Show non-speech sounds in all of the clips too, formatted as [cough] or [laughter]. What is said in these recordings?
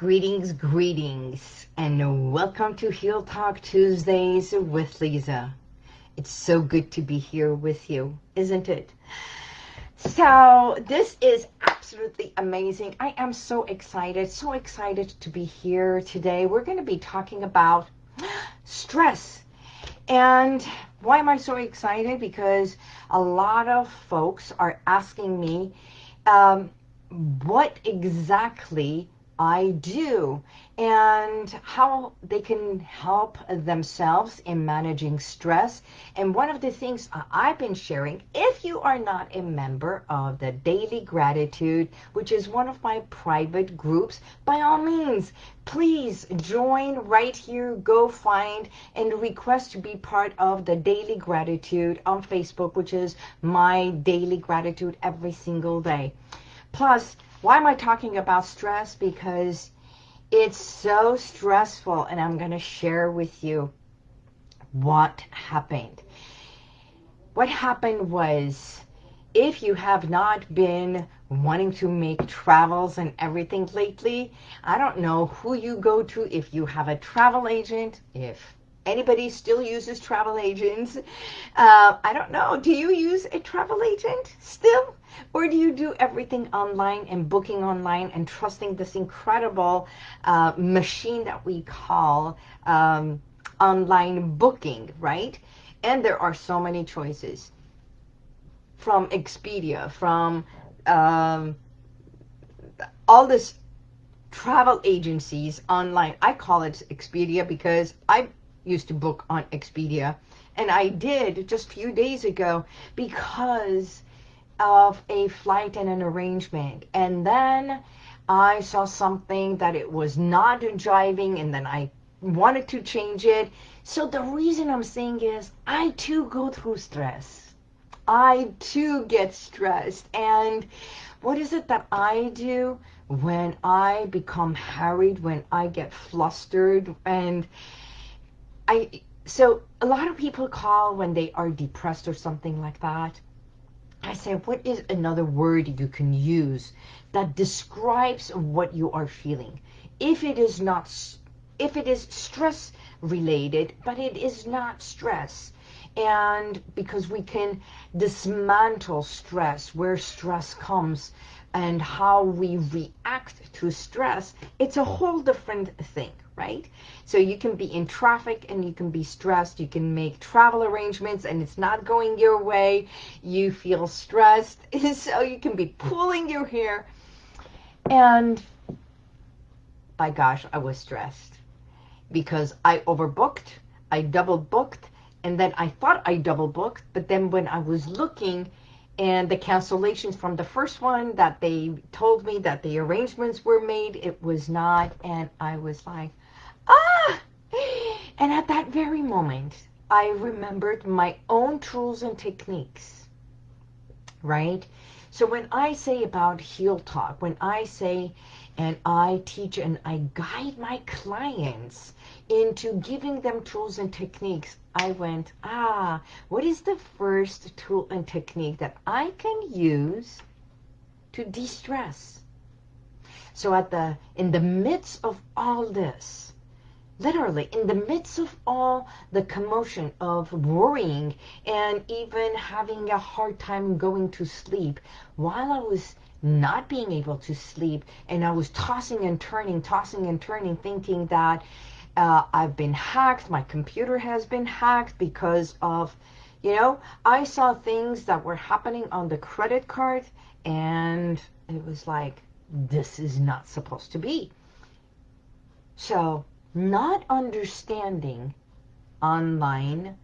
greetings, greetings, and welcome to Heal Talk Tuesdays with Lisa. It's so good to be here with you, isn't it? So this is absolutely amazing. I am so excited, so excited to be here today. We're going to be talking about stress. And why am I so excited? Because a lot of folks are asking me um, what exactly I do and how they can help themselves in managing stress. And one of the things I've been sharing, if you are not a member of the Daily Gratitude, which is one of my private groups, by all means, please join right here. Go find and request to be part of the Daily Gratitude on Facebook, which is my Daily Gratitude every single day. Plus, why am I talking about stress? Because it's so stressful and I'm going to share with you what happened. What happened was if you have not been wanting to make travels and everything lately, I don't know who you go to, if you have a travel agent, if anybody still uses travel agents. Uh, I don't know, do you use a travel agent still? Or do you do everything online and booking online and trusting this incredible uh, machine that we call um, online booking, right? And there are so many choices. From Expedia, from um, all this travel agencies online. I call it Expedia because I used to book on Expedia. And I did just a few days ago because of a flight and an arrangement. And then I saw something that it was not driving and then I wanted to change it. So the reason I'm saying is I too go through stress. I too get stressed. And what is it that I do when I become harried, when I get flustered and I so a lot of people call when they are depressed or something like that I say, what is another word you can use that describes what you are feeling? If it is not, if it is stress related, but it is not stress. And because we can dismantle stress, where stress comes, and how we react to stress, it's a whole different thing, right? So you can be in traffic and you can be stressed. You can make travel arrangements and it's not going your way. You feel stressed. [laughs] so you can be pulling your hair. And by gosh, I was stressed because I overbooked. I double booked. And then I thought I double booked. But then when I was looking and the cancellations from the first one that they told me that the arrangements were made, it was not. And I was like, ah! And at that very moment, I remembered my own tools and techniques, right? So when I say about Heal Talk, when I say and I teach and I guide my clients into giving them tools and techniques, I went, ah, what is the first tool and technique that I can use to de-stress? So at the in the midst of all this, literally in the midst of all the commotion of worrying and even having a hard time going to sleep while I was not being able to sleep and I was tossing and turning tossing and turning thinking that uh, I've been hacked my computer has been hacked because of you know I saw things that were happening on the credit card and it was like this is not supposed to be. So not understanding online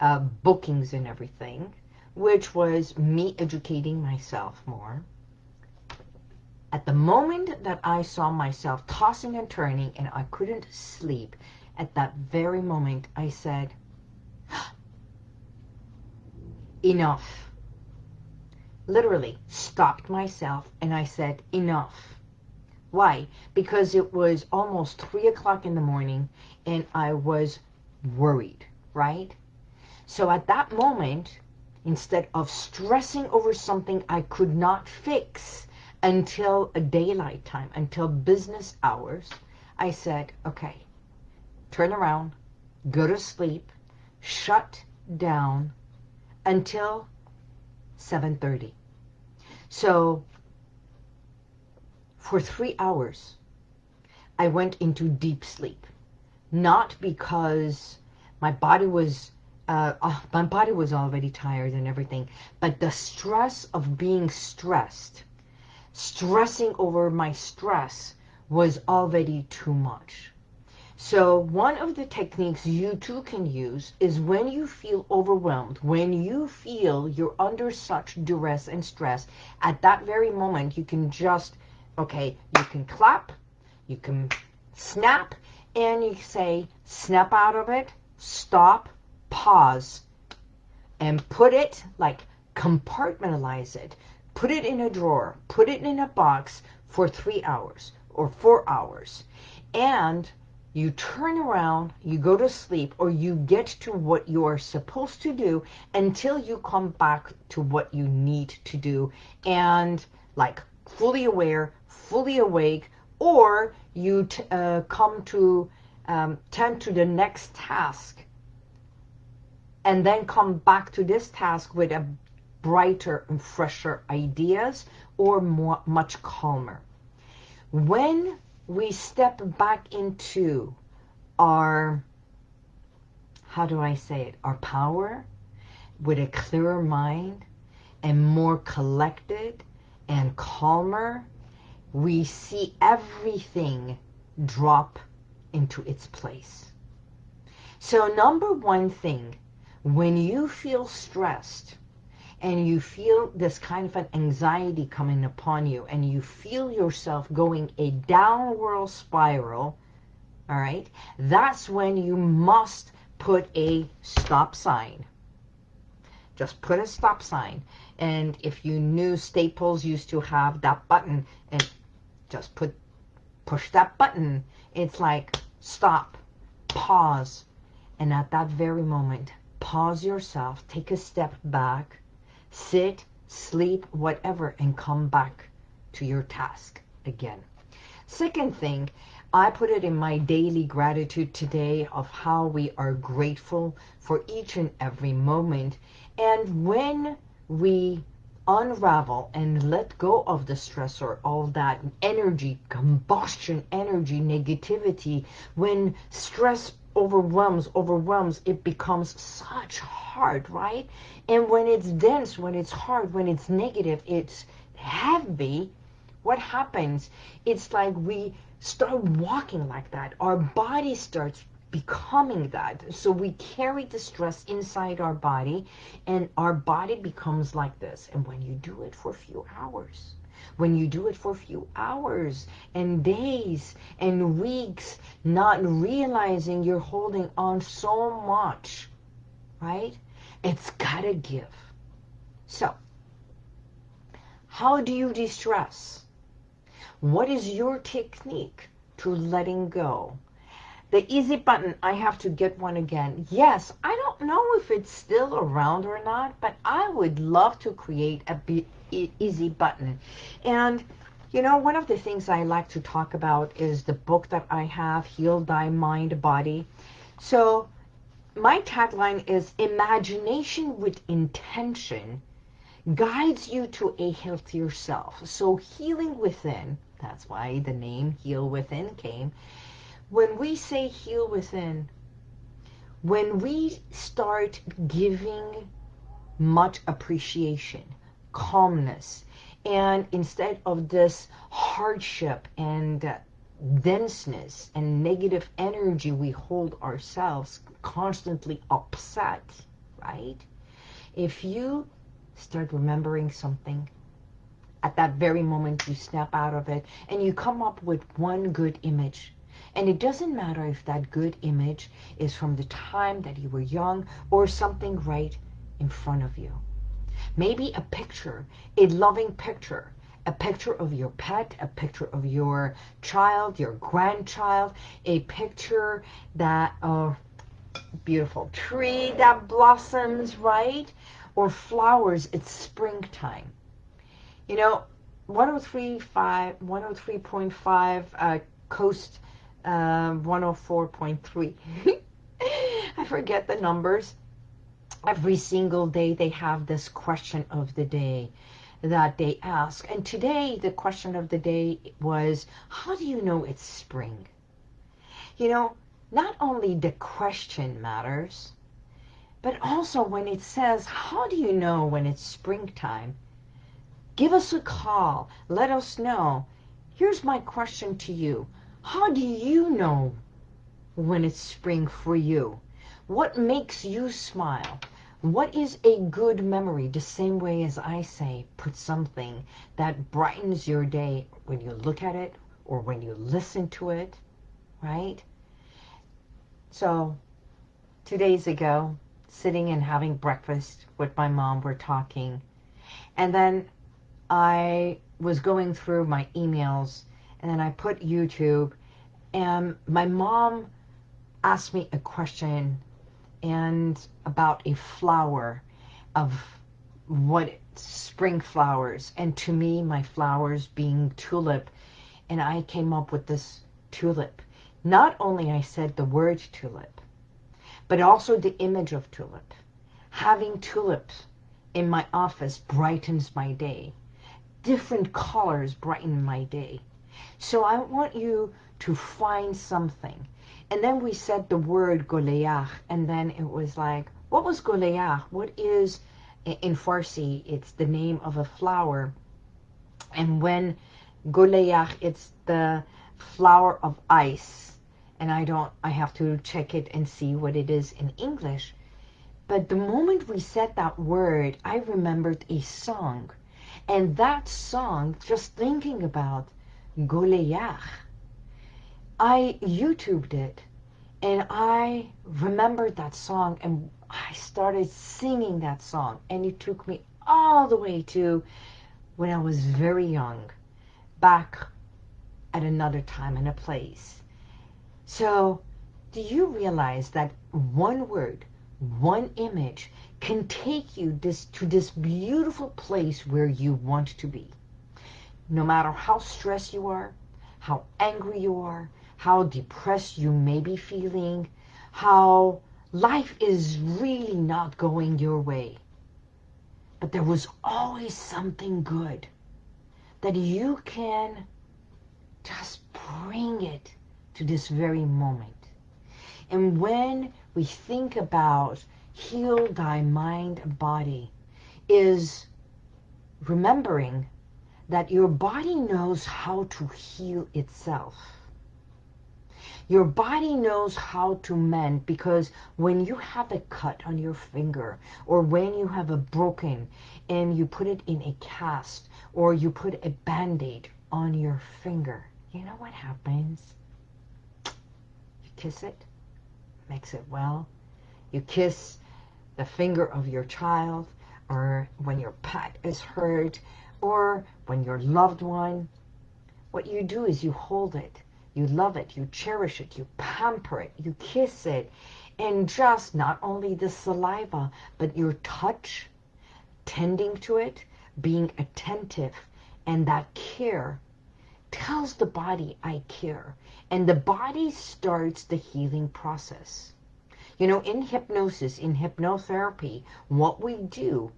uh, bookings and everything, which was me educating myself more. At the moment that I saw myself tossing and turning and I couldn't sleep, at that very moment I said, [gasps] enough. Literally stopped myself and I said, enough. Why? Because it was almost 3 o'clock in the morning and I was worried, right? So at that moment, instead of stressing over something I could not fix, until a daylight time, until business hours, I said, okay, turn around, go to sleep, shut down until 7.30. So for three hours, I went into deep sleep. Not because my body was uh, uh, my body was already tired and everything, but the stress of being stressed, stressing over my stress was already too much. So one of the techniques you too can use is when you feel overwhelmed, when you feel you're under such duress and stress, at that very moment you can just, okay, you can clap, you can snap, and you say, snap out of it, stop, pause, and put it, like compartmentalize it, put it in a drawer, put it in a box for three hours or four hours. And you turn around, you go to sleep, or you get to what you are supposed to do until you come back to what you need to do and like fully aware, fully awake, or you uh, come to um, tend to the next task and then come back to this task with a brighter and fresher ideas or more, much calmer. When we step back into our, how do I say it, our power with a clearer mind and more collected and calmer, we see everything drop into its place. So number one thing, when you feel stressed, and you feel this kind of an anxiety coming upon you and you feel yourself going a downward spiral, all right, that's when you must put a stop sign. Just put a stop sign. And if you knew Staples used to have that button and just put push that button, it's like stop, pause. And at that very moment, pause yourself, take a step back, sit, sleep, whatever, and come back to your task again. Second thing, I put it in my daily gratitude today of how we are grateful for each and every moment. And when we unravel and let go of the stressor, all that energy, combustion energy, negativity, when stress overwhelms, overwhelms, it becomes such hard, right? And when it's dense, when it's hard, when it's negative, it's heavy, what happens? It's like we start walking like that. Our body starts becoming that. So we carry the stress inside our body and our body becomes like this. And when you do it for a few hours, when you do it for a few hours and days and weeks, not realizing you're holding on so much, right? It's gotta give. So, how do you de-stress? What is your technique to letting go? The easy button, I have to get one again. Yes, I don't know if it's still around or not, but I would love to create a be easy button. And, you know, one of the things I like to talk about is the book that I have, Heal Thy Mind Body. So my tagline is imagination with intention guides you to a healthier self. So healing within, that's why the name Heal Within came, when we say heal within, when we start giving much appreciation, calmness, and instead of this hardship and uh, denseness and negative energy we hold ourselves constantly upset, right? If you start remembering something, at that very moment you snap out of it and you come up with one good image and it doesn't matter if that good image is from the time that you were young or something right in front of you. Maybe a picture, a loving picture, a picture of your pet, a picture of your child, your grandchild, a picture that, uh, beautiful tree that blossoms, right? Or flowers, it's springtime. You know, 103.5, 103.5 uh, Coast uh, 104.3. [laughs] I forget the numbers. Every single day they have this question of the day that they ask. And today the question of the day was, how do you know it's spring? You know, not only the question matters, but also when it says, how do you know when it's springtime? Give us a call. Let us know. Here's my question to you. How do you know when it's spring for you? What makes you smile? What is a good memory? The same way as I say, put something that brightens your day when you look at it or when you listen to it, right? So, two days ago, sitting and having breakfast with my mom, we're talking. And then I was going through my emails and then I put YouTube and my mom asked me a question and about a flower of what spring flowers and to me my flowers being tulip and I came up with this tulip. Not only I said the word tulip but also the image of tulip. Having tulips in my office brightens my day. Different colors brighten my day so I want you to find something and then we said the word Goleach, and then it was like, what was Goleach? What is, in Farsi, it's the name of a flower. And when Goleach, it's the flower of ice. And I don't, I have to check it and see what it is in English. But the moment we said that word, I remembered a song. And that song, just thinking about Goleach, I YouTubed it and I remembered that song and I started singing that song and it took me all the way to when I was very young, back at another time and a place. So do you realize that one word, one image can take you this to this beautiful place where you want to be? No matter how stressed you are, how angry you are, how depressed you may be feeling, how life is really not going your way. But there was always something good that you can just bring it to this very moment. And when we think about heal thy mind and body, is remembering that your body knows how to heal itself. Your body knows how to mend because when you have a cut on your finger or when you have a broken and you put it in a cast or you put a band-aid on your finger, you know what happens? You kiss it, makes it well. You kiss the finger of your child or when your pet is hurt or when your loved one, what you do is you hold it. You love it, you cherish it, you pamper it, you kiss it, and just not only the saliva, but your touch, tending to it, being attentive, and that care tells the body, I care. And the body starts the healing process. You know, in hypnosis, in hypnotherapy, what we do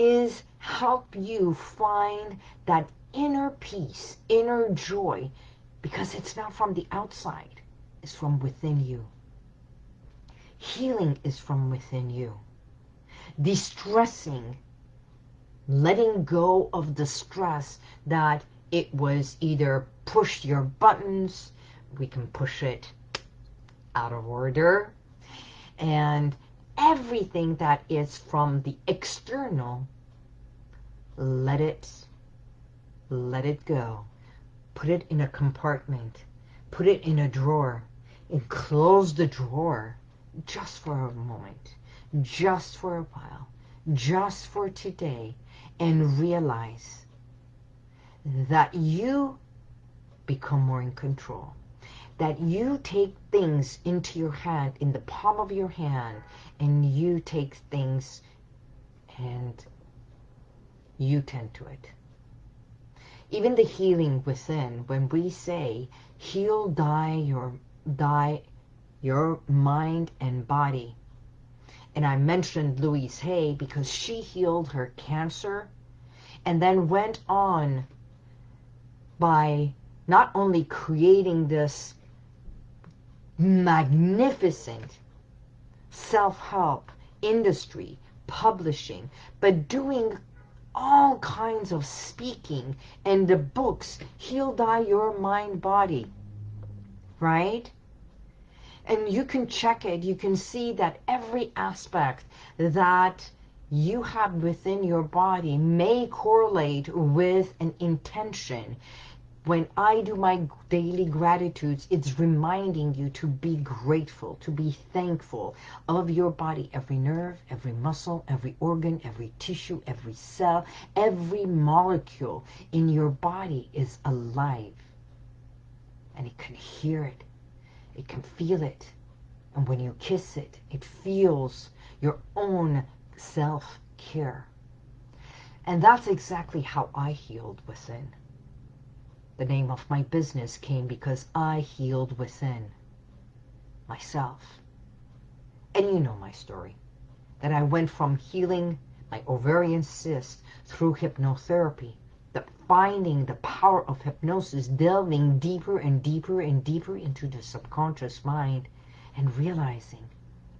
is help you find that inner peace, inner joy because it's not from the outside. It's from within you. Healing is from within you. Distressing, letting go of the stress that it was either push your buttons, we can push it out of order, and everything that is from the external, let it, let it go. Put it in a compartment, put it in a drawer, and close the drawer just for a moment, just for a while, just for today, and realize that you become more in control. That you take things into your hand, in the palm of your hand, and you take things and you tend to it. even the healing within, when we say, heal, die your, die your mind and body. And I mentioned Louise Hay because she healed her cancer and then went on by not only creating this magnificent self-help industry, publishing, but doing all kinds of speaking and the books, Heal Die Your Mind Body, right? And you can check it. You can see that every aspect that you have within your body may correlate with an intention. When I do my daily gratitudes, it's reminding you to be grateful, to be thankful of your body. Every nerve, every muscle, every organ, every tissue, every cell, every molecule in your body is alive. And it can hear it. It can feel it. And when you kiss it, it feels your own self-care. And that's exactly how I healed within. The name of my business came because I healed within myself. And you know my story, that I went from healing my ovarian cyst through hypnotherapy, the finding the power of hypnosis, delving deeper and deeper and deeper into the subconscious mind and realizing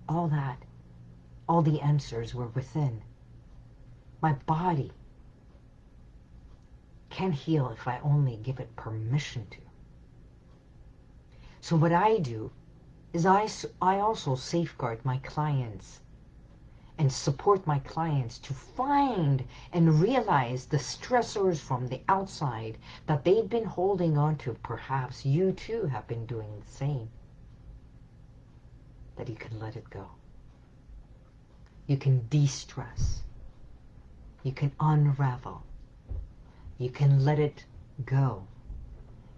all that all the answers were within. My body can heal if I only give it permission to. So what I do is I, I also safeguard my clients and support my clients to find and realize the stressors from the outside that they've been holding on to. Perhaps you too have been doing the same. That you can let it go. You can de-stress. You can unravel. You can let it go.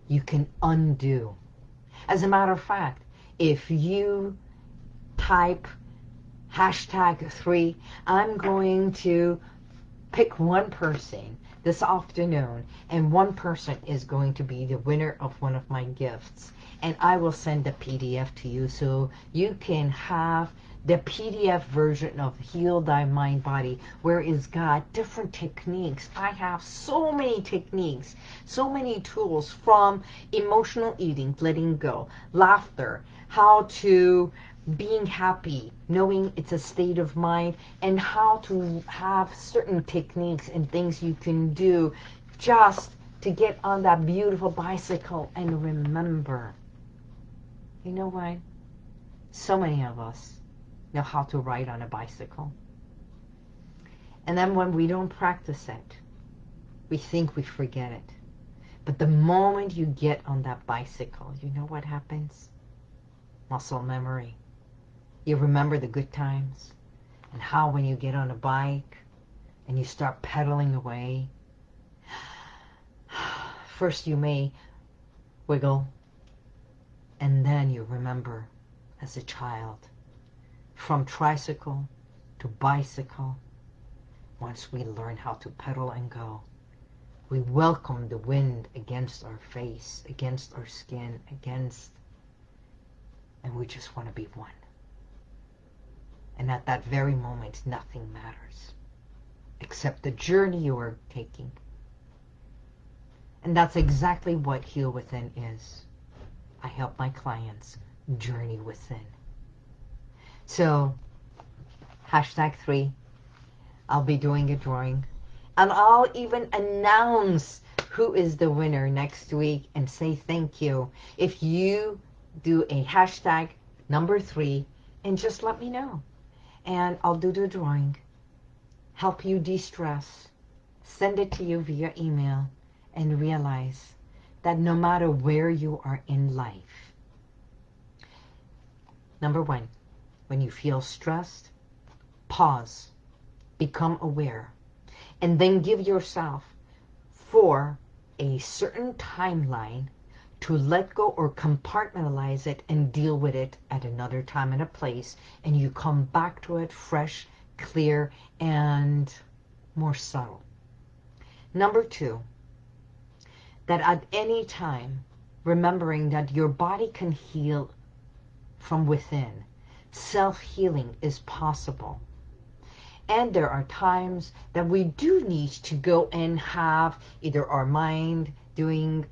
You can undo. As a matter of fact, if you type hashtag three, I'm going to pick one person this afternoon and one person is going to be the winner of one of my gifts and I will send a PDF to you so you can have the PDF version of Heal Thy Mind Body, where it's got different techniques. I have so many techniques, so many tools from emotional eating, letting go, laughter, how to being happy, knowing it's a state of mind, and how to have certain techniques and things you can do just to get on that beautiful bicycle and remember. You know why? So many of us know how to ride on a bicycle. And then when we don't practice it, we think we forget it. But the moment you get on that bicycle, you know what happens? Muscle memory. You remember the good times and how when you get on a bike and you start pedaling away, [sighs] first you may wiggle and then you remember as a child from tricycle to bicycle. Once we learn how to pedal and go, we welcome the wind against our face, against our skin, against, and we just want to be one. And at that very moment, nothing matters except the journey you are taking. And that's exactly what Heal Within is. I help my clients journey within. So, hashtag three, I'll be doing a drawing. And I'll even announce who is the winner next week and say thank you. If you do a hashtag number three and just let me know. And I'll do the drawing, help you de-stress, send it to you via email, and realize that no matter where you are in life, number one, when you feel stressed, pause, become aware, and then give yourself for a certain timeline to let go or compartmentalize it and deal with it at another time and a place and you come back to it fresh, clear, and more subtle. Number two, that at any time, remembering that your body can heal from within. Self-healing is possible. And there are times that we do need to go and have either our mind doing,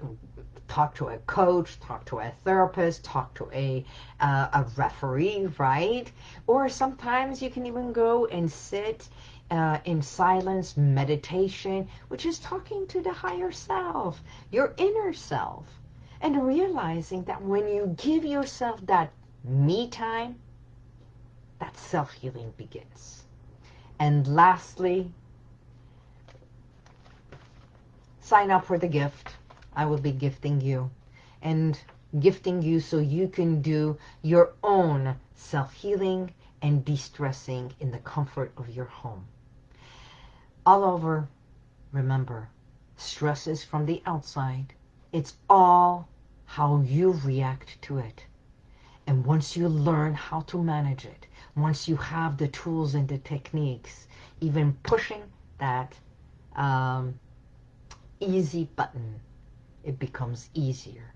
talk to a coach, talk to a therapist, talk to a, uh, a referee, right? Or sometimes you can even go and sit uh, in silence meditation, which is talking to the higher self, your inner self, and realizing that when you give yourself that me time, that self-healing begins. And lastly, sign up for the gift. I will be gifting you and gifting you so you can do your own self-healing and de-stressing in the comfort of your home all over, remember, stress is from the outside. It's all how you react to it. And once you learn how to manage it, once you have the tools and the techniques, even pushing that um, easy button, it becomes easier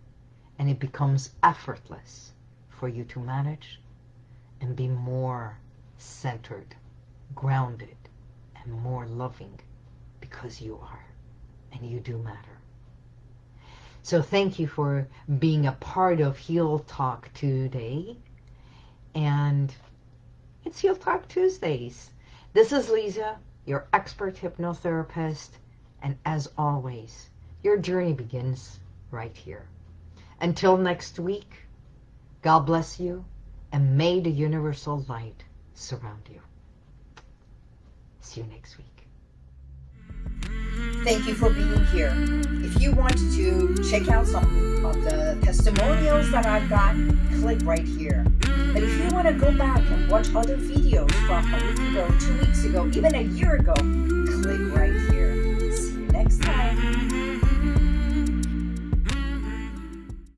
and it becomes effortless for you to manage and be more centered, grounded, and more loving because you are and you do matter. So thank you for being a part of Heal Talk today. And it's Heal Talk Tuesdays. This is Lisa, your expert hypnotherapist. And as always, your journey begins right here. Until next week, God bless you and may the universal light surround you. See you next week. Thank you for being here. If you want to check out some of the testimonials that I've got, click right here. But if you want to go back and watch other videos from a week ago, two weeks ago, even a year ago, click right here. See you next time.